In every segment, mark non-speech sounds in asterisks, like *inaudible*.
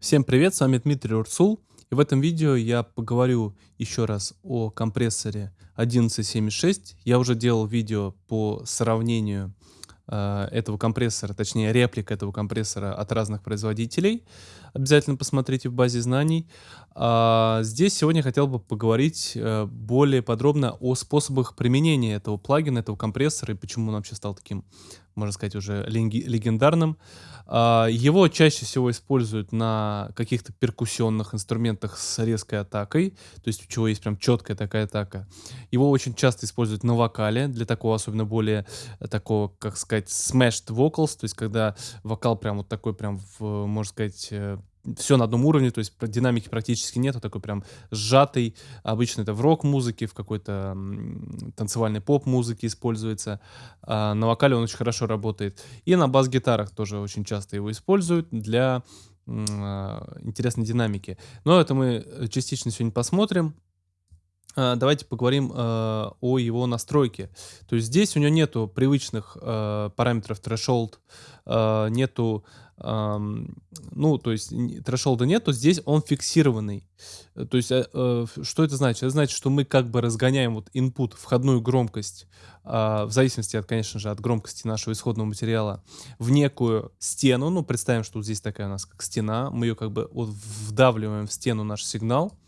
Всем привет, с вами Дмитрий Урсул. И в этом видео я поговорю еще раз о компрессоре 1176. Я уже делал видео по сравнению э, этого компрессора, точнее реплик этого компрессора от разных производителей. Обязательно посмотрите в базе знаний. А здесь сегодня хотел бы поговорить э, более подробно о способах применения этого плагина, этого компрессора и почему он вообще стал таким, можно сказать, уже легендарным. А, его чаще всего используют на каких-то перкуссионных инструментах с резкой атакой, то есть у чего есть прям четкая такая атака. Его очень часто используют на вокале, для такого особенно более такого, как сказать, smashed vocals, то есть когда вокал прям вот такой прям, в, можно сказать, э, все на одном уровне, то есть динамики практически нет, такой прям сжатый. Обычно это в рок-музыке, в какой-то танцевальной поп-музыке используется. А на вокале он очень хорошо работает. И на бас-гитарах тоже очень часто его используют для а, интересной динамики. Но это мы э, частично сегодня посмотрим. А, давайте поговорим э, о его настройке. То есть здесь у него нету привычных э, параметров threshold, э, нету ну, то есть трэшолда нет, то здесь он фиксированный. Э, то есть, э, э, что это значит? Это значит, что мы как бы разгоняем вот input, входную громкость, э, в зависимости от, конечно же, от громкости нашего исходного материала, в некую стену. Ну, представим, что вот здесь такая у нас как стена. Мы ее как бы вот вдавливаем в стену наш сигнал.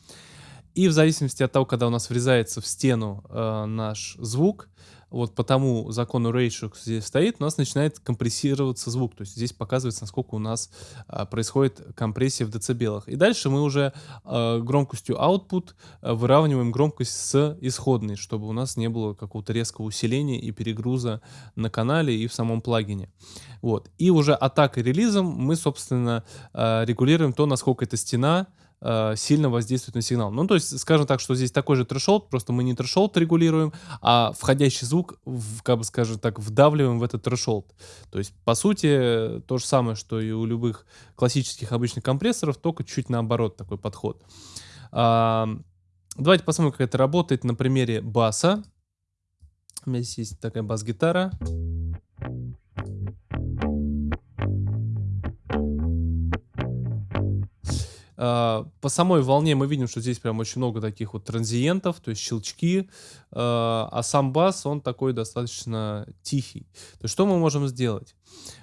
И в зависимости от того, когда у нас врезается в стену э, наш звук, вот по тому закону ratio здесь стоит, у нас начинает компрессироваться звук. То есть здесь показывается, насколько у нас а, происходит компрессия в децибелах. И дальше мы уже а, громкостью output а, выравниваем громкость с исходной, чтобы у нас не было какого-то резкого усиления и перегруза на канале и в самом плагине. Вот. И уже атакой релизом мы, собственно, а, регулируем то, насколько эта стена э, сильно воздействует на сигнал. Ну, то есть, скажем так, что здесь такой же трешолд, просто мы не трешолд регулируем, а входящий звук, в, как бы скажем так, вдавливаем в этот трешолд. То есть, по сути, то же самое, что и у любых классических обычных компрессоров, только чуть наоборот такой подход. А, давайте посмотрим, как это работает на примере баса. У меня здесь есть такая бас-гитара. А, по самой волне мы видим, что здесь прям очень много таких вот транзиентов, то есть щелчки, а, а сам бас, он такой достаточно тихий. То есть что мы можем сделать?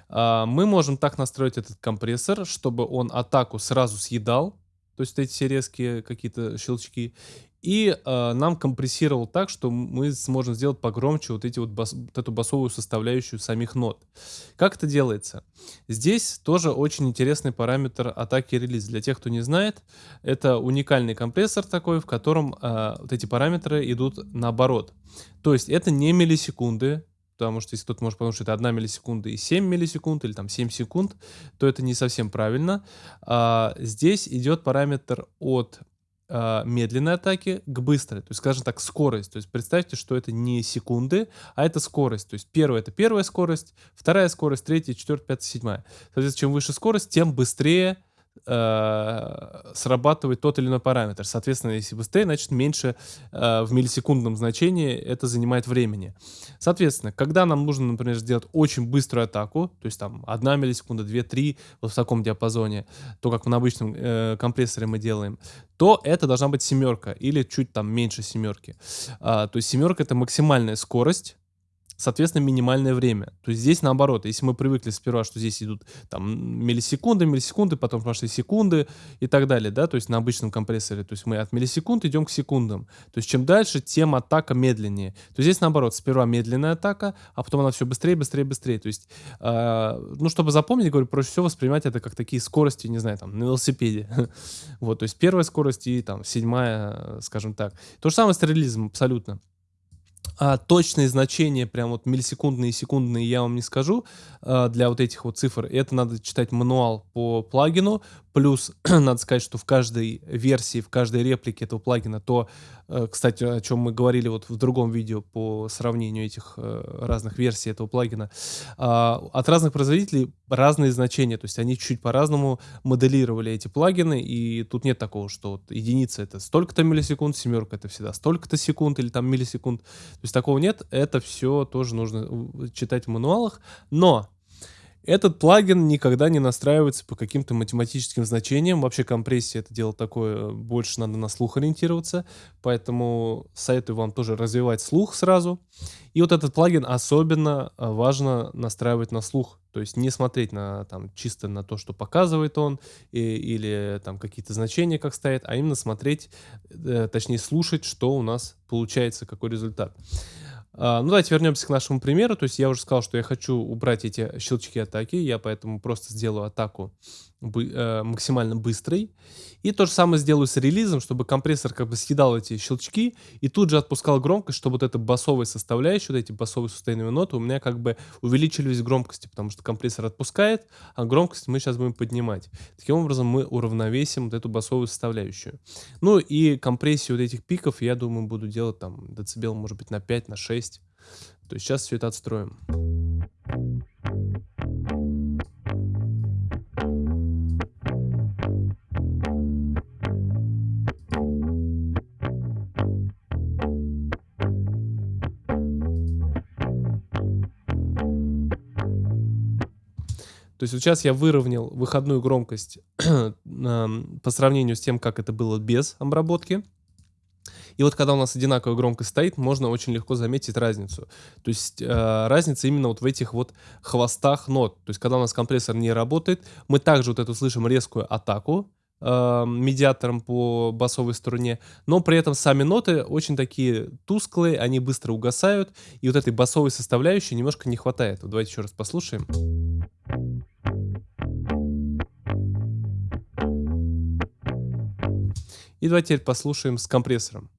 А, мы можем так настроить этот компрессор, чтобы он атаку сразу съедал, то есть эти все резкие какие-то щелчки, и э, нам компрессировал так, что мы сможем сделать погромче вот, эти вот, бас, вот эту басовую составляющую самих нот. Как это делается? Здесь тоже очень интересный параметр атаки релиз. Для тех, кто не знает, это уникальный компрессор такой, в котором э, вот эти параметры идут наоборот. То есть это не миллисекунды, потому что если кто-то может подумать, что это 1 миллисекунда и 7 миллисекунд, или там 7 секунд, то это не совсем правильно. А, здесь идет параметр от э, медленной атаки к быстрой. То есть, скажем так, скорость. То есть, представьте, что это не секунды, а это скорость. То есть, первая — это первая скорость, вторая скорость, третья, четвертая, пятая, седьмая. Соответственно, чем выше скорость, тем быстрее э, срабатывает тот или иной параметр. Соответственно, если быстрее, значит меньше э, в миллисекундном значении это занимает времени. Соответственно, когда нам нужно, например, сделать очень быструю атаку, то есть там 1 миллисекунда, 2-3, вот в таком диапазоне, то, как на обычном э, компрессоре мы делаем, то это должна быть семерка или чуть там меньше семерки. А, то есть семерка это максимальная скорость, соответственно, минимальное время. То есть здесь наоборот, если мы привыкли сперва, что здесь идут там миллисекунды, миллисекунды, потом пошли секунды и так далее, да, то есть на обычном компрессоре, то есть мы от миллисекунд идем к секундам. То есть чем дальше, тем атака медленнее. То есть здесь наоборот, сперва медленная атака, а потом она все быстрее, быстрее, быстрее. То есть, э, ну, чтобы запомнить, говорю, проще всего воспринимать это как такие скорости, не знаю, там, на велосипеде. *laughs* вот, то есть первая скорость и там седьмая, скажем так. То же самое с релизом абсолютно. А точные значения, прям вот миллисекундные и секундные, я вам не скажу а, для вот этих вот цифр. Это надо читать мануал по плагину. Плюс, *clears throat* надо сказать, что в каждой версии, в каждой реплике этого плагина, то, э, кстати, о чем мы говорили вот в другом видео по сравнению этих э, разных версий этого плагина, а, от разных производителей разные значения, то есть они чуть по-разному моделировали эти плагины, и тут нет такого, что вот единица это столько-то миллисекунд, семерка это всегда столько-то секунд или там миллисекунд, то есть такого нет, это все тоже нужно читать в мануалах, но Этот плагин никогда не настраивается по каким-то математическим значениям. Вообще компрессия это дело такое, больше надо на слух ориентироваться. Поэтому советую вам тоже развивать слух сразу. И вот этот плагин особенно а, важно настраивать на слух. То есть не смотреть на, там, чисто на то, что показывает он, и, или там какие-то значения как стоят, а именно смотреть, э, точнее слушать, что у нас получается, какой результат. А, ну, давайте вернемся к нашему примеру. То есть я уже сказал, что я хочу убрать эти щелчки атаки. Я поэтому просто сделаю атаку максимально быстрой. И то же самое сделаю с релизом, чтобы компрессор как бы съедал эти щелчки и тут же отпускал громкость, чтобы вот эта басовая составляющая, вот эти басовые сустейновые ноты у меня как бы увеличились в громкости, потому что компрессор отпускает, а громкость мы сейчас будем поднимать. Таким образом мы уравновесим вот эту басовую составляющую. Ну и компрессию вот этих пиков я думаю буду делать там децибел может быть на 5, на 6. То есть сейчас все это отстроим. То есть вот сейчас я выровнял выходную громкость *clears throat* по сравнению с тем, как это было без обработки. И вот когда у нас одинаковая громкость стоит, можно очень легко заметить разницу. То есть э, разница именно вот в этих вот хвостах нот. То есть когда у нас компрессор не работает, мы также вот эту слышим резкую атаку э, медиатором по басовой струне, но при этом сами ноты очень такие тусклые, они быстро угасают, и вот этой басовой составляющей немножко не хватает. Вот давайте еще раз послушаем. И давайте теперь послушаем с компрессором.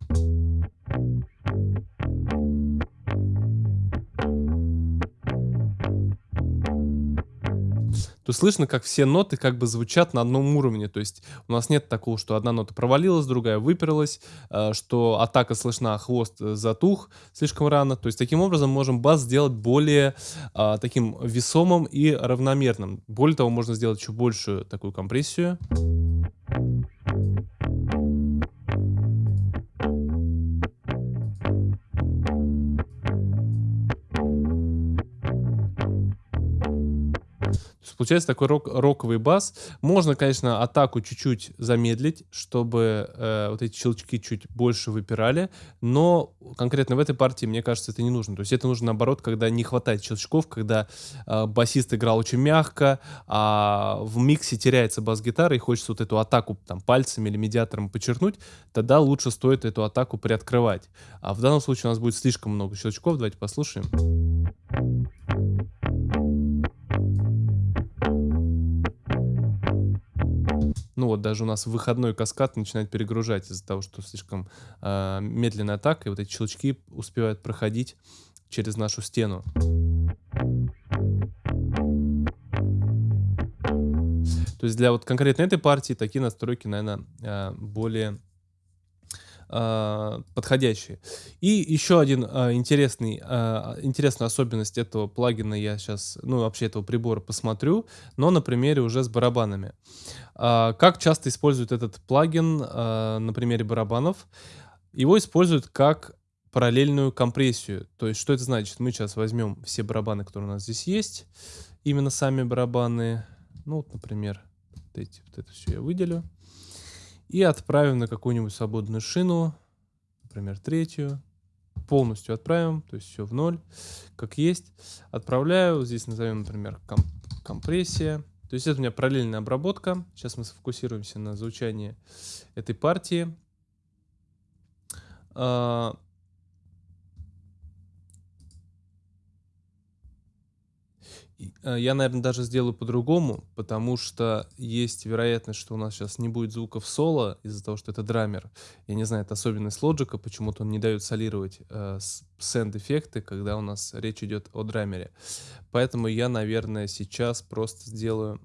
то слышно, как все ноты как бы звучат на одном уровне. То есть у нас нет такого, что одна нота провалилась, другая выперлась, э, что атака слышна, а хвост затух слишком рано. То есть таким образом можем бас сделать более а, таким весомым и равномерным. Более того, можно сделать еще большую такую компрессию. Получается такой рок, роковый бас. Можно, конечно, атаку чуть-чуть замедлить, чтобы э, вот эти щелчки чуть больше выпирали, но конкретно в этой партии, мне кажется, это не нужно. То есть это нужно наоборот, когда не хватает щелчков, когда э, басист играл очень мягко, а в миксе теряется бас-гитара и хочется вот эту атаку там пальцами или медиатором подчеркнуть, тогда лучше стоит эту атаку приоткрывать. А в данном случае у нас будет слишком много щелчков. Давайте послушаем. Ну вот даже у нас выходной каскад начинает перегружать из-за того, что слишком э, медленная атака, и вот эти щелчки успевают проходить через нашу стену. То есть для вот конкретно этой партии такие настройки, наверное, э, более подходящие. И еще один э, интересный, э, интересная особенность этого плагина я сейчас, ну вообще этого прибора посмотрю, но на примере уже с барабанами. Как часто используют этот плагин на примере барабанов? Его используют как параллельную компрессию. То есть что это значит? Мы сейчас возьмем все барабаны, которые у нас здесь есть, именно сами барабаны, ну вот, например, вот, эти, вот это все я выделю и отправим на какую-нибудь свободную шину, например, третью, полностью отправим, то есть все в ноль, как есть. Отправляю, здесь назовем, например, комп компрессия. То есть это у меня параллельная обработка. Сейчас мы сфокусируемся на звучании этой партии. Э, я, наверное, даже сделаю по-другому, потому что есть вероятность, что у нас сейчас не будет звуков соло из-за того, что это драмер. Я не знаю, это особенность лоджика, почему-то он не дает солировать э, сенд-эффекты, когда у нас речь идет о драмере. Поэтому я, наверное, сейчас просто сделаю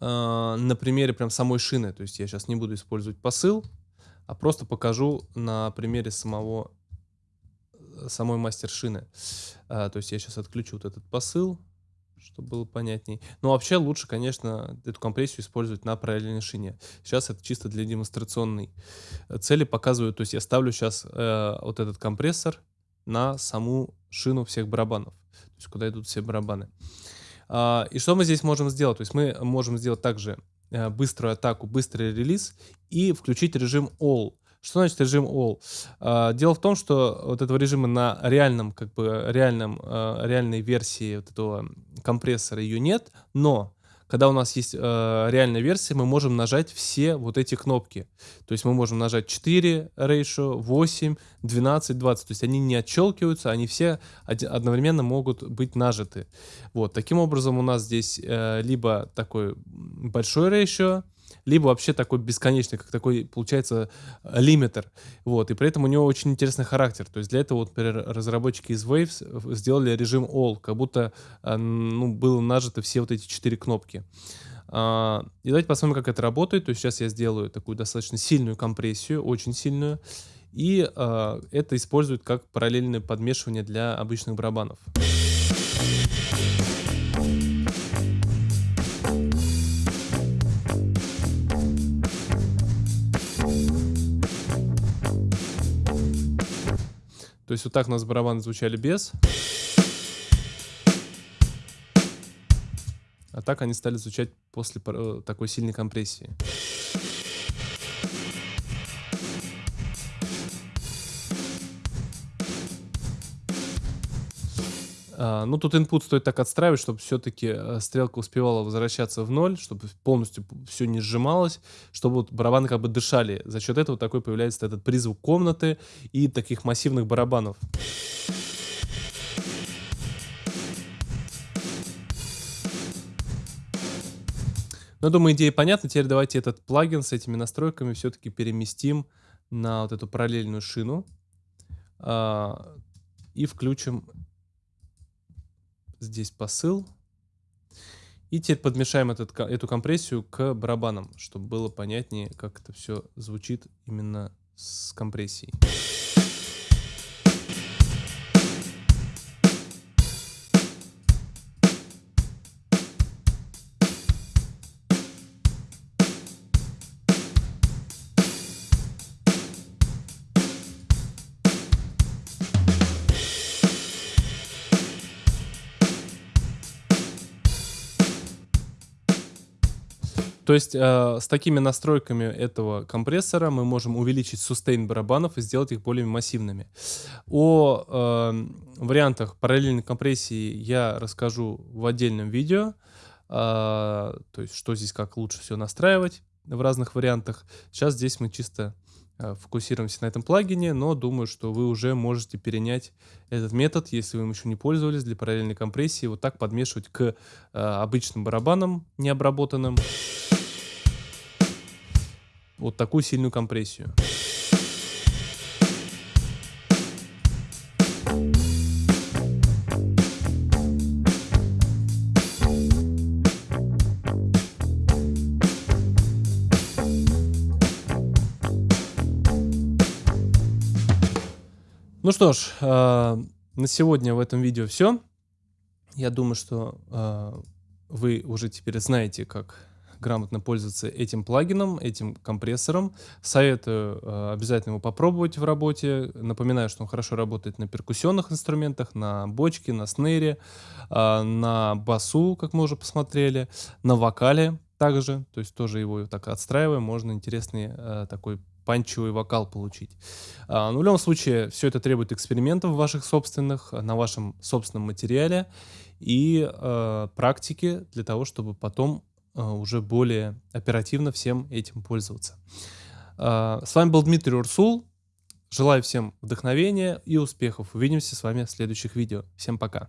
э, на примере прям самой шины. То есть я сейчас не буду использовать посыл, а просто покажу на примере самого самой мастер-шины. А, то есть я сейчас отключу вот этот посыл, чтобы было понятней. Но вообще лучше, конечно, эту компрессию использовать на параллельной шине. Сейчас это чисто для демонстрационной цели показываю. То есть я ставлю сейчас э, вот этот компрессор на саму шину всех барабанов. То есть куда идут все барабаны. А, и что мы здесь можем сделать? То есть мы можем сделать также э, быструю атаку, быстрый релиз и включить режим All. Что значит режим All? А, дело в том, что вот этого режима на реальном, как бы реальном, а, реальной версии вот этого компрессора ее нет, но когда у нас есть э, реальная версия, мы можем нажать все вот эти кнопки. То есть мы можем нажать 4 ratio, 8, 12, 20. То есть они не отщелкиваются, они все одновременно могут быть нажаты. Вот, таким образом у нас здесь э, либо такой большой ratio, либо вообще такой бесконечный, как такой, получается, лимитер. Вот, и при этом у него очень интересный характер. То есть для этого, вот, например, разработчики из Waves сделали режим All, как будто а, ну, было нажито все вот эти четыре кнопки. А, и давайте посмотрим, как это работает. То есть сейчас я сделаю такую достаточно сильную компрессию, очень сильную. И э, это используют как параллельное подмешивание для обычных барабанов. То есть вот так у нас барабаны звучали без. А так они стали звучать после э, такой сильной компрессии. А, ну, тут input стоит так отстраивать, чтобы все-таки э, стрелка успевала возвращаться в ноль, чтобы полностью все не сжималось, чтобы вот барабаны как бы дышали. За счет этого такой появляется этот призвук комнаты и таких массивных барабанов. Ну, думаю, идея понятна. Теперь давайте этот плагин с этими настройками все-таки переместим на вот эту параллельную шину а, и включим здесь посыл. И теперь подмешаем этот, эту компрессию к барабанам, чтобы было понятнее, как это все звучит именно с компрессией. То есть э, с такими настройками этого компрессора мы можем увеличить сустейн барабанов и сделать их более массивными. О э, вариантах параллельной компрессии я расскажу в отдельном видео. Э, то есть что здесь как лучше все настраивать в разных вариантах. Сейчас здесь мы чисто фокусируемся на этом плагине, но думаю, что вы уже можете перенять этот метод, если вы им еще не пользовались, для параллельной компрессии, вот так подмешивать к э, обычным барабанам необработанным вот такую сильную компрессию. Ну что ж, э, на сегодня в этом видео все. Я думаю, что э, вы уже теперь знаете, как грамотно пользоваться этим плагином, этим компрессором. Советую э, обязательно его попробовать в работе. Напоминаю, что он хорошо работает на перкуссионных инструментах, на бочке, на снейре, э, на басу, как мы уже посмотрели, на вокале также. То есть тоже его так отстраиваем, можно интересный такой панчевый вокал получить. А, но в любом случае, все это требует экспериментов ваших собственных, на вашем собственном материале и э, практики для того, чтобы потом а, уже более оперативно всем этим пользоваться. А, с вами был Дмитрий Урсул. Желаю всем вдохновения и успехов. Увидимся с вами в следующих видео. Всем пока.